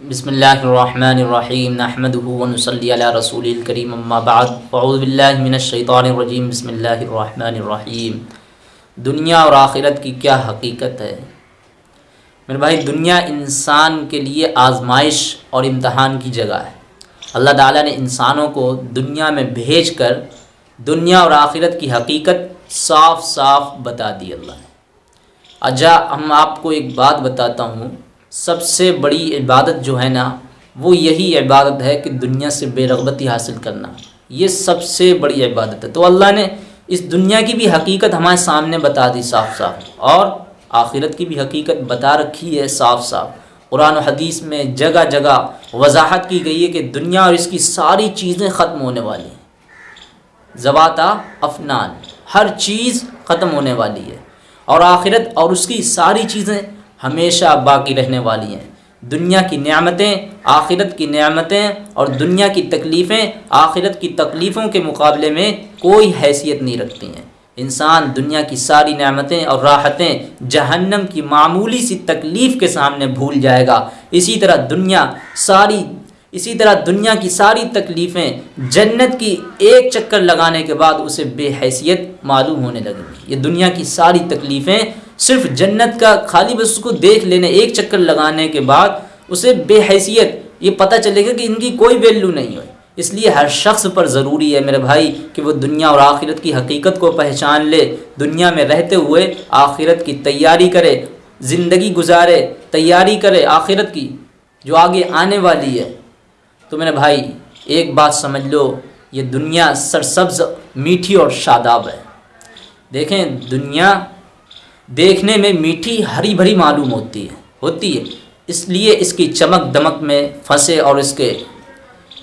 बसमीम नहमदनसली रसूल करीम अम्माबाद फ़ौज़बिल्लिमिनशैतानरजीम बसमीम दुनिया और आखिरत की क्या हकीकत है मेरे भाई, दुनिया इंसान के लिए आजमाइश और इम्तहान की जगह है। अल्लाह ताला ने इंसानों को दुनिया में भेज कर दुनिया और आखिरत की हकीकत साफ़ साफ़ बता दी अल्लाह ने। अच्छा हम आपको एक बात बताता हूँ। सबसे बड़ी इबादत जो है ना, वो यही इबादत है कि दुनिया से बेरगबती हासिल करना। ये सबसे बड़ी इबादत है। तो अल्लाह ने इस दुनिया की भी हकीकत हमारे सामने बता दी साफ़ साफ़, और आखिरत की भी हकीकत बता रखी है साफ़ साफ़। कुरान हदीस में जगह जगह वजाहत की गई है कि दुनिया और इसकी सारी चीज़ें ख़त्म होने वाली हैं। जवाता अफनान, हर चीज़ ख़त्म होने वाली है। और आखिरत और उसकी सारी चीज़ें हमेशा बाकी रहने वाली हैं। दुनिया की नियामतें, आखिरत की नियामतें और दुनिया की तकलीफ़ें, आखिरत की तकलीफ़ों के मुकाबले में कोई हैसियत नहीं रखती हैं। इंसान दुनिया की सारी नेमतें और राहतें जहन्नम की मामूली सी तकलीफ़ के सामने भूल जाएगा। इसी तरह दुनिया सारी, इसी तरह दुनिया की सारी तकलीफ़ें जन्नत की एक चक्कर लगाने के बाद उसे बेहैसियत मालूम होने लगेंगी। ये दुनिया की सारी तकलीफ़ें सिर्फ़ जन्नत का खाली बस उसको देख लेने, एक चक्कर लगाने के बाद उसे बेहैसियत, ये पता चलेगा कि इनकी कोई वैल्यू नहीं है। इसलिए हर शख्स पर ज़रूरी है मेरे भाई कि वो दुनिया और आखिरत की हकीकत को पहचान ले, दुनिया में रहते हुए आखिरत की तैयारी करे, ज़िंदगी गुजारे, तैयारी करे आखिरत की, जो आगे आने वाली है। तो मेरे भाई, एक बात समझ लो, ये दुनिया सरसब्ज, मीठी और शादाब है। देखें, दुनिया देखने में मीठी हरी भरी मालूम होती है होती है। इसलिए इसकी चमक दमक में फंसे और इसके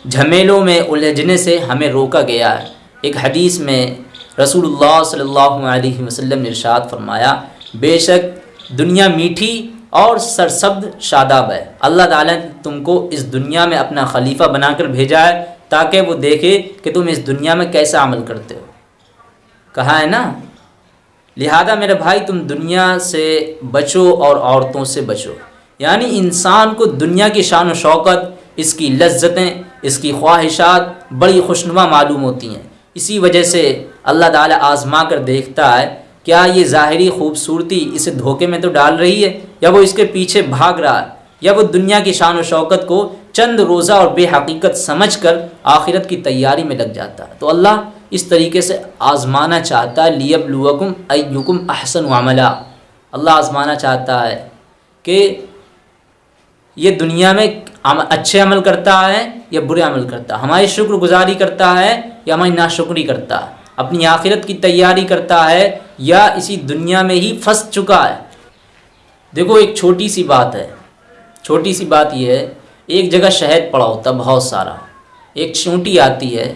झमेलों में उलझने से हमें रोका गया है। एक हदीस में रसूलुल्लाह सल्लल्लाहु अलैहि वसल्लम ने इरशाद फरमाया, बेशक दुनिया मीठी और सरसब्द शादाब है। अल्लाह ताला ने तुमको इस दुनिया में अपना खलीफा बनाकर भेजा है, ताकि वो देखे कि तुम इस दुनिया में कैसा अमल करते हो। कहा है ना? लिहाजा मेरे भाई, तुम दुनिया से बचो और औरतों से बचो। यानी इंसान को दुनिया की शान शौकत, इसकी लज्जतें, इसकी ख्वाहिशात बड़ी खुशनुमा मालूम होती हैं। इसी वजह से अल्लाह ताला आज़मा कर देखता है, क्या ये ज़ाहरी खूबसूरती इसे धोखे में तो डाल रही है, या वो इसके पीछे भाग रहा है, या वो दुनिया की शान शौकत को चंद रोज़ा और बेहकीकत समझ कर आखिरत की तैयारी में लग जाता है? तो अल्लाह इस तरीके से आज़माना चाहता है लियबलुवकुम अयुकुम अहसन वामला अल्लाह आज़माना चाहता है कि ये दुनिया में अच्छे अमल करता है या बुरे अमल करता है। हमारी शुक्रगुजारी करता है या हमारी नाशुक्री करता है। अपनी आखिरत की तैयारी करता है या इसी दुनिया में ही फंस चुका है। देखो, एक छोटी सी बात है। छोटी सी बात यह है, एक जगह शहद पड़ा होता बहुत सारा। एक चूंटी आती है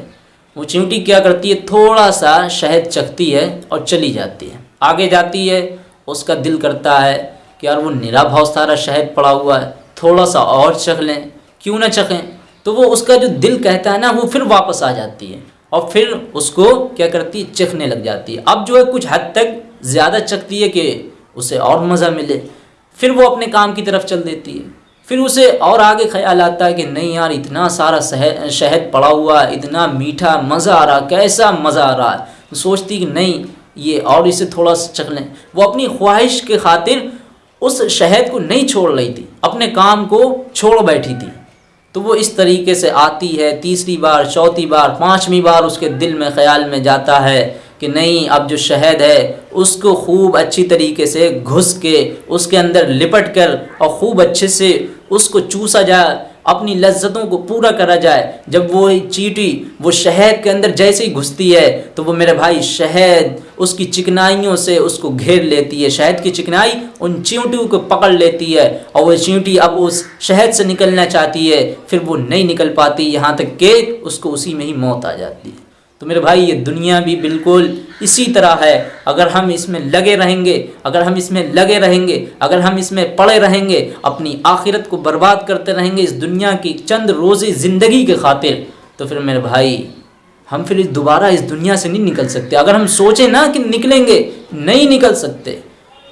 वो चींटी क्या करती है? थोड़ा सा शहद चखती है और चली जाती है। आगे जाती है, उसका दिल करता है कि यार वो निरा बहुत सारा शहद पड़ा हुआ है, थोड़ा सा और चख लें। क्यों ना चखें? तो वो उसका जो दिल कहता है ना, वो फिर वापस आ जाती है और फिर उसको क्या करती है? चखने लग जाती है। अब जो है कुछ हद तक ज़्यादा चखती है कि उसे और मज़ा मिले। फिर वो अपने काम की तरफ़ चल देती है। फिर उसे और आगे ख्याल आता है कि नहीं यार, इतना सारा शहद पड़ा हुआ इतना मीठा मज़ा आ रहा कैसा मज़ा आ रहा है। तो सोचती कि नहीं, ये और इसे थोड़ा सा चख लें। वो अपनी ख्वाहिश के खातिर उस शहद को नहीं छोड़ रही थी, अपने काम को छोड़ बैठी थी। तो वो इस तरीके से आती है, तीसरी बार, चौथी बार, पाँचवीं बार उसके दिल में, ख्याल में जाता है कि नहीं, अब जो शहद है, उसको खूब अच्छी तरीके से घुस के उसके अंदर लिपट कर और खूब अच्छे से उसको चूसा जाए, अपनी लज्जतों को पूरा करा जाए। जब वो चीटी वो शहद के अंदर जैसे ही घुसती है तो वो मेरे भाई शहद उसकी चिकनाइयों से उसको घेर लेती है। शहद की चिकनाई उन चींटियों को पकड़ लेती है और वो चींटी अब उस शहद से निकलना चाहती है, फिर वो नहीं निकल पाती। यहाँ तक कि उसको उसी में ही मौत आ जाती है। तो मेरे भाई, ये दुनिया भी बिल्कुल इसी तरह है। अगर हम इसमें लगे रहेंगे, अगर हम इसमें लगे रहेंगे, अगर हम इसमें पड़े रहेंगे, अपनी आखिरत को बर्बाद करते रहेंगे इस दुनिया की चंद रोज़ी ज़िंदगी के खातिर तो फिर मेरे भाई, हम फिर दोबारा इस दुनिया से नहीं निकल सकते। अगर हम सोचें ना कि निकलेंगे, नहीं निकल सकते।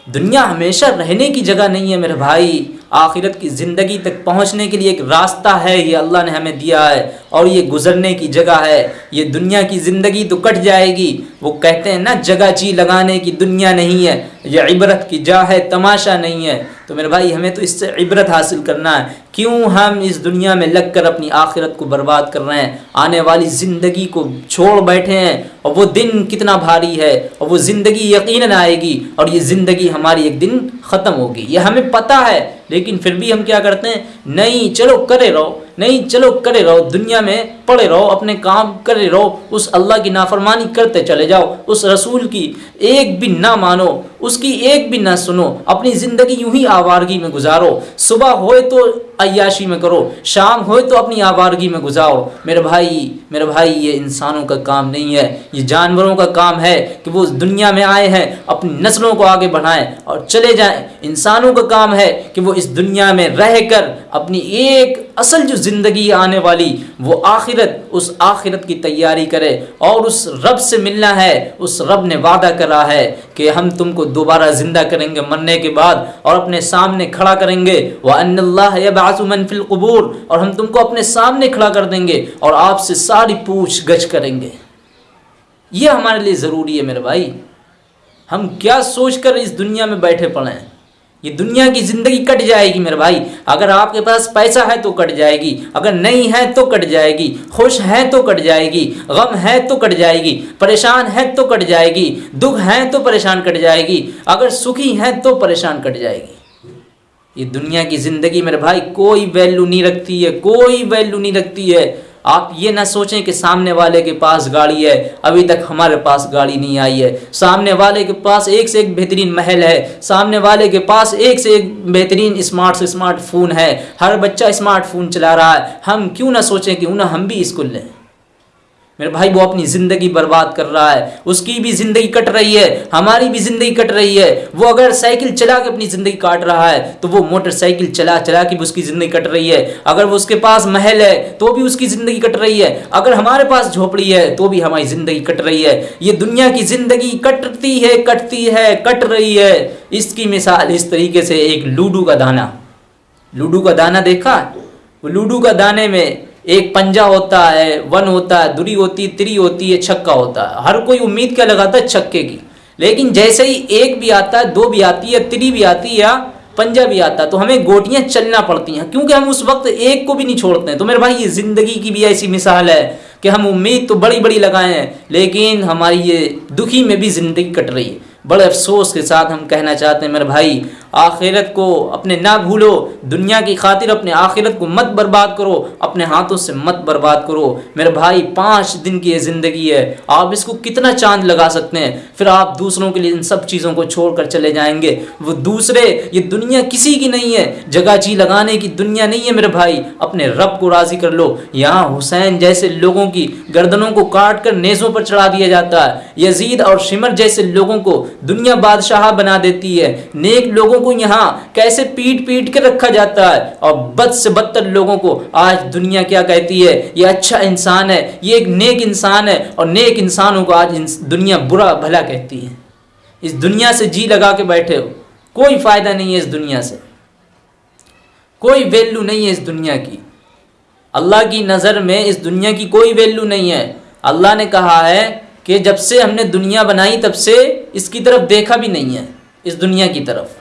दुनिया हमेशा रहने की जगह नहीं है मेरे भाई। आखिरत की ज़िंदगी तक पहुँचने के लिए एक रास्ता है, ये अल्लाह ने हमें दिया है, और ये गुज़रने की जगह है। ये दुनिया की ज़िंदगी तो कट जाएगी। वो कहते हैं ना, जगह जी लगाने की दुनिया नहीं है, ये इबरत की जा है, तमाशा नहीं है। तो मेरे भाई, हमें तो इससे इबरत हासिल करना है। क्यों हम इस दुनिया में लगकर अपनी आखिरत को बर्बाद कर रहे हैं? आने वाली ज़िंदगी को छोड़ बैठे हैं और वो दिन कितना भारी है और वो ज़िंदगी यकीन आएगी और ये ज़िंदगी हमारी एक दिन ख़त्म होगी। ये हमें पता है, लेकिन फिर भी हम क्या करते हैं? नहीं, चलो करे रहो। नहीं, चलो करे रहो, दुनिया में पड़े रहो, अपने काम करे रहो, उस अल्लाह की नाफरमानी करते चले जाओ, उस रसूल की एक भी ना मानो, उसकी एक भी ना सुनो, अपनी ज़िंदगी यूँ ही आवारगी में गुजारो, सुबह होए तो अयाशी में करो, शाम होए तो अपनी आवारगी में गुजारो। मेरे भाई मेरे भाई, ये इंसानों का काम नहीं है, ये जानवरों का काम है कि वो दुनिया में आए हैं, अपनी नस्लों को आगे बढ़ाएँ और चले जाएँ। इंसानों का काम है कि वो इस दुनिया में रह कर अपनी एक असल जो ज़िंदगी आने वाली, वो आखिरत उस आखिरत की तैयारी करे और उस रब से मिलना है, उस रब ने वादा करा है कि हम तुमको दोबारा ज़िंदा करेंगे मरने के बाद और अपने सामने खड़ा करेंगे। वह अनल्लाबासुमन और हम तुमको अपने सामने खड़ा कर देंगे और आपसे सारी पूछ गछ करेंगे। ये हमारे लिए ज़रूरी है मेरे भाई। हम क्या सोच कर इस दुनिया में बैठे पड़े हैं? ये दुनिया की ज़िंदगी कट जाएगी मेरे भाई। अगर आपके पास पैसा है तो कट जाएगी। अगर नहीं है तो कट जाएगी। खुश है तो कट जाएगी। गम है तो कट जाएगी। परेशान है तो कट जाएगी। दुख है तो परेशान कट जाएगी। अगर सुखी है तो परेशान कट जाएगी। ये दुनिया की ज़िंदगी मेरे भाई कोई वैल्यू नहीं रखती है, कोई वैल्यू नहीं रखती है। आप ये ना सोचें कि सामने वाले के पास गाड़ी है, अभी तक हमारे पास गाड़ी नहीं आई है। सामने वाले के पास एक से एक बेहतरीन महल है, सामने वाले के पास एक से एक बेहतरीन स्मार्ट से स्मार्टफ़ोन है। हर बच्चा स्मार्टफ़ोन चला रहा है। हम क्यों ना सोचें कि उन्हें हम भी इसको लें? मेरे भाई, वो अपनी ज़िंदगी बर्बाद कर रहा है। उसकी भी ज़िंदगी कट रही है, हमारी भी ज़िंदगी कट रही है। वो अगर साइकिल चला के अपनी ज़िंदगी काट रहा है तो वो मोटरसाइकिल चला चला के भी उसकी ज़िंदगी कट रही है। अगर वो उसके पास महल है तो भी उसकी ज़िंदगी कट रही है। अगर हमारे पास झोपड़ी है तो भी हमारी ज़िंदगी कट रही है। ये दुनिया की ज़िंदगी कटती है कटती है, कट रही है। इसकी मिसाल इस तरीके से एक लूडो का दाना। लूडो का दाना देखा? वो लूडो का दाने में एक पंजा होता है, वन होता है, दुरी होती है त्री होती है छक्का होता है। हर कोई उम्मीद क्या लगाता है छक्के की। लेकिन जैसे ही एक भी आता है, दो भी आती है, त्री भी आती है या पंजा भी आता है तो हमें गोटियाँ चलना पड़ती हैं। क्योंकि हम उस वक्त एक को भी नहीं छोड़ते हैं। तो मेरे भाई, ये ज़िंदगी की भी ऐसी मिसाल है कि हम उम्मीद तो बड़ी बड़ी लगाए हैं, लेकिन हमारी ये दुखी में भी ज़िंदगी कट रही है। बड़े अफसोस के साथ हम कहना चाहते हैं, मेरे भाई, आखिरत को अपने ना भूलो, दुनिया की खातिर अपने आखिरत को मत बर्बाद करो, अपने हाथों से मत बर्बाद करो। मेरे भाई, पाँच दिन की ये ज़िंदगी है, आप इसको कितना चाँद लगा सकते हैं? फिर आप दूसरों के लिए इन सब चीज़ों को छोड़ कर चले जाएँगे। वो दूसरे, ये दुनिया किसी की नहीं है। जगह जी लगाने की दुनिया नहीं है, मेरे भाई। अपने रब को राज़ी कर लो। यहाँ हुसैन जैसे लोगों की गर्दनों को काट कर नेज़ों पर चढ़ा दिया जाता है। यजीद और शिमर जैसे लोगों को दुनिया बादशाह बना देती है। नेक लोगों को यहाँ कैसे पीट पीट के रखा जाता है? और बद से बदतर लोगों को आज दुनिया क्या कहती है? ये अच्छा इंसान है, ये एक नेक इंसान है, और नेक इंसानों को आज दुनिया बुरा भला कहती है। इस दुनिया से जी लगा के बैठे हो। कोई फ़ायदा नहीं है इस दुनिया से। कोई वैल्यू नहीं है इस दुनिया की। अल्लाह की नज़र में इस दुनिया की कोई वैल्यू नहीं है। अल्लाह ने कहा है कि जब से हमने दुनिया बनाई, तब से इसकी तरफ़ देखा भी नहीं है, इस दुनिया की तरफ़।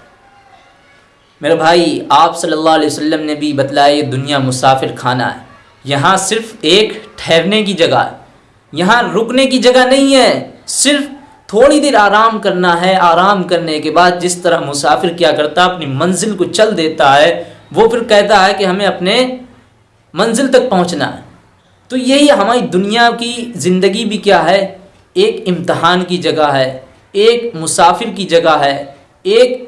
मेरे भाई, आप सल्लल्लाहु अलैहि वसल्लम ने भी बतलाया, ये दुनिया मुसाफिर खाना है। यहाँ सिर्फ़ एक ठहरने की जगह है। यहाँ रुकने की जगह नहीं है, सिर्फ़ थोड़ी देर आराम करना है। आराम करने के बाद जिस तरह मुसाफिर क्या करता, अपनी मंजिल को चल देता है, वो फिर कहता है कि हमें अपने मंजिल तक पहुँचना है। तो यही हमारी दुनिया की ज़िंदगी भी क्या है? एक इम्तहान की जगह है, एक मुसाफिर की जगह है, एक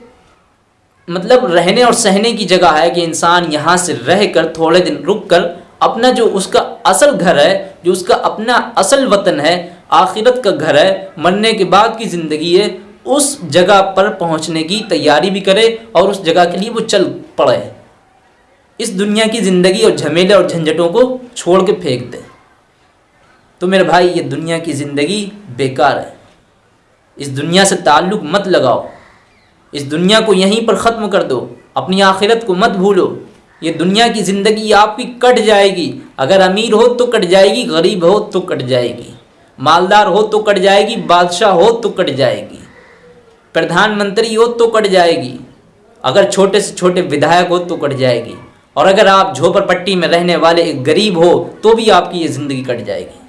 मतलब रहने और सहने की जगह है कि इंसान यहाँ से रह कर थोड़े दिन रुक कर अपना जो उसका असल घर है, जो उसका अपना असल वतन है, आखिरत का घर है, मरने के बाद की ज़िंदगी है, उस जगह पर पहुँचने की तैयारी भी करे और उस जगह के लिए वो चल पड़े। इस दुनिया की ज़िंदगी और झमेले और झंझटों को छोड़ के फेंक दे। तो मेरे भाई, ये दुनिया की ज़िंदगी बेकार है। इस दुनिया से ताल्लुक़ मत लगाओ। इस दुनिया को यहीं पर ख़त्म कर दो। अपनी आखिरत को मत भूलो। ये दुनिया की ज़िंदगी आपकी कट जाएगी। अगर अमीर हो तो कट जाएगी, गरीब हो तो कट जाएगी। मालदार हो तो कट जाएगी, बादशाह हो तो कट जाएगी। प्रधानमंत्री हो तो कट जाएगी। अगर छोटे से छोटे विधायक हो तो कट जाएगी। और अगर आप झोपड़पट्टी में रहने वाले एक गरीब हो तो भी आपकी ये ज़िंदगी कट जाएगी।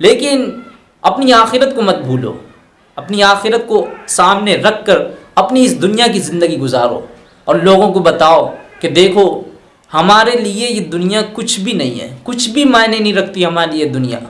लेकिन अपनी आखिरत को मत भूलो। अपनी आखिरत को सामने रख कर अपनी इस दुनिया की ज़िंदगी गुजारो और लोगों को बताओ कि देखो, हमारे लिए ये दुनिया कुछ भी नहीं है। कुछ भी मायने नहीं रखती हमारी ये दुनिया।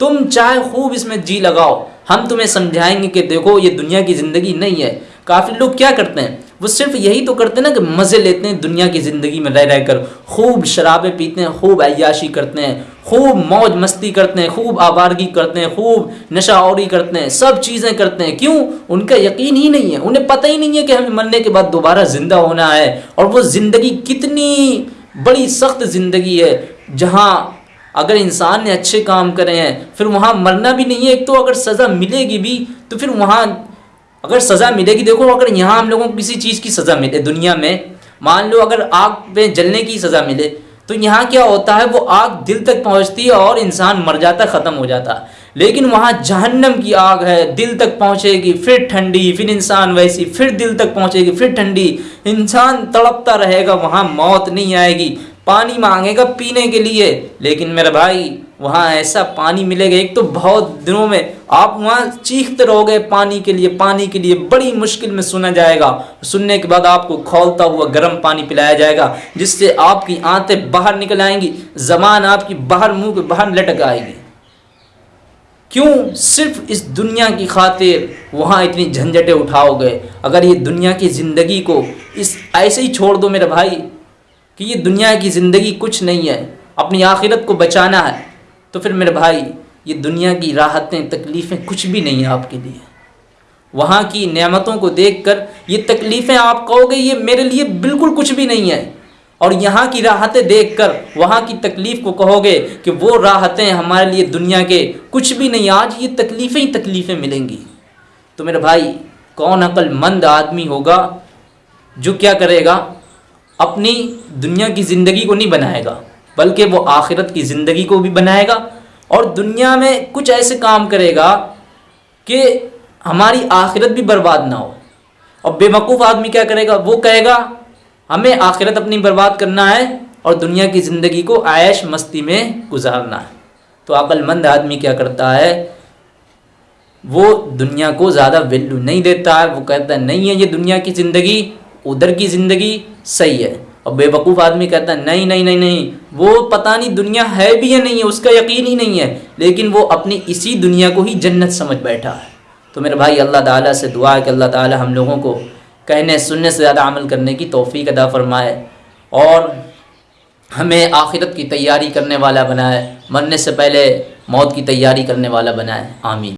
तुम चाहे खूब इसमें जी लगाओ, हम तुम्हें समझाएँगे कि देखो, ये दुनिया की ज़िंदगी नहीं है। काफ़ी लोग क्या करते हैं? वो सिर्फ़ यही तो करते हैं ना कि मज़े लेते हैं, दुनिया की ज़िंदगी में रह रह कर खूब शराबें पीते हैं, खूब अयाशी करते हैं, खूब मौज मस्ती करते हैं, खूब आवारगी करते हैं, खूब नशा और करते हैं, सब चीज़ें करते हैं। क्यों? उनका यकीन ही नहीं है, उन्हें पता ही नहीं है कि हमें मरने के बाद दोबारा ज़िंदा होना है और वो ज़िंदगी कितनी बड़ी सख्त ज़िंदगी है, जहाँ अगर इंसान ने अच्छे काम करे हैं, फिर वहाँ मरना भी नहीं है, एक तो अगर सज़ा मिलेगी भी तो फिर वहाँ अगर सज़ा मिलेगी, देखो, अगर यहाँ हम लोगों को किसी चीज़ की सज़ा मिले, दुनिया में, मान लो अगर आग पे जलने की सज़ा मिले तो यहाँ क्या होता है, वो आग दिल तक पहुँचती है और इंसान मर जाता, ख़त्म हो जाता। लेकिन वहाँ जहन्नम की आग है, दिल तक पहुँचेगी, फिर ठंडी, फिर इंसान वैसी, फिर दिल तक पहुँचेगी, फिर ठंडी। इंसान तड़पता रहेगा, वहाँ मौत नहीं आएगी। पानी मांगेगा पीने के लिए। लेकिन मेरा भाई, वहाँ ऐसा पानी मिलेगा। एक तो बहुत दिनों में आप वहाँ चीखते रहोगे पानी के लिए। पानी के लिए बड़ी मुश्किल में सुना जाएगा। सुनने के बाद आपको खोलता हुआ गर्म पानी पिलाया जाएगा, जिससे आपकी आंतें बाहर निकल आएँगी। जबान आपकी बाहर मुँह के बाहर लटक आएगी। क्यों? सिर्फ़ इस दुनिया की खातिर वहाँ इतनी झंझटें उठाओगे। अगर ये दुनिया की ज़िंदगी को इस ऐसे ही छोड़ दो मेरे भाई कि ये दुनिया की ज़िंदगी कुछ नहीं है, अपनी आखिरत को बचाना है। तो फिर मेरे भाई, ये दुनिया की राहतें, तकलीफ़ें कुछ भी नहीं है आपके लिए। वहाँ की नेमतों को देखकर ये तकलीफ़ें आप कहोगे, ये मेरे लिए बिल्कुल कुछ भी नहीं है। और यहाँ की राहतें देखकर, वहाँ की तकलीफ़ को कहोगे कि वो राहतें हमारे लिए दुनिया के कुछ भी नहीं, आज ये तकलीफ़ें ही तकलीफ़ें मिलेंगी। तो मेरे भाई, कौन अक्लमंद आदमी होगा जो क्या करेगा? अपनी दुनिया की ज़िंदगी को नहीं बनाएगा, बल्कि वो आखिरत की ज़िंदगी को भी बनाएगा और दुनिया में कुछ ऐसे काम करेगा कि हमारी आखिरत भी बर्बाद ना हो। और बेवकूफ़ आदमी क्या करेगा? वो कहेगा, हमें आखिरत अपनी बर्बाद करना है और दुनिया की ज़िंदगी को आयश मस्ती में गुजारना है। तो अक्लमंद आदमी क्या करता है? वो दुनिया को ज़्यादा वैल्यू नहीं देता है, वो कहता है, नहीं है ये दुनिया की ज़िंदगी उधर की ज़िंदगी सही है। और बेवकूफ़ आदमी कहता है, नहीं नहीं नहीं नहीं, वो पता नहीं दुनिया है भी या नहीं है, उसका यकीन ही नहीं है, लेकिन वो अपनी इसी दुनिया को ही जन्नत समझ बैठा है। तो मेरे भाई, अल्लाह ताला से दुआ है कि अल्लाह ताला हम लोगों को कहने, सुनने से ज़्यादा अमल करने की तोफ़ी अदा फ़रमाए और हमें आखिरत की तैयारी करने वाला बनाए, मरने से पहले मौत की तैयारी करने वाला बनाए। आमीन।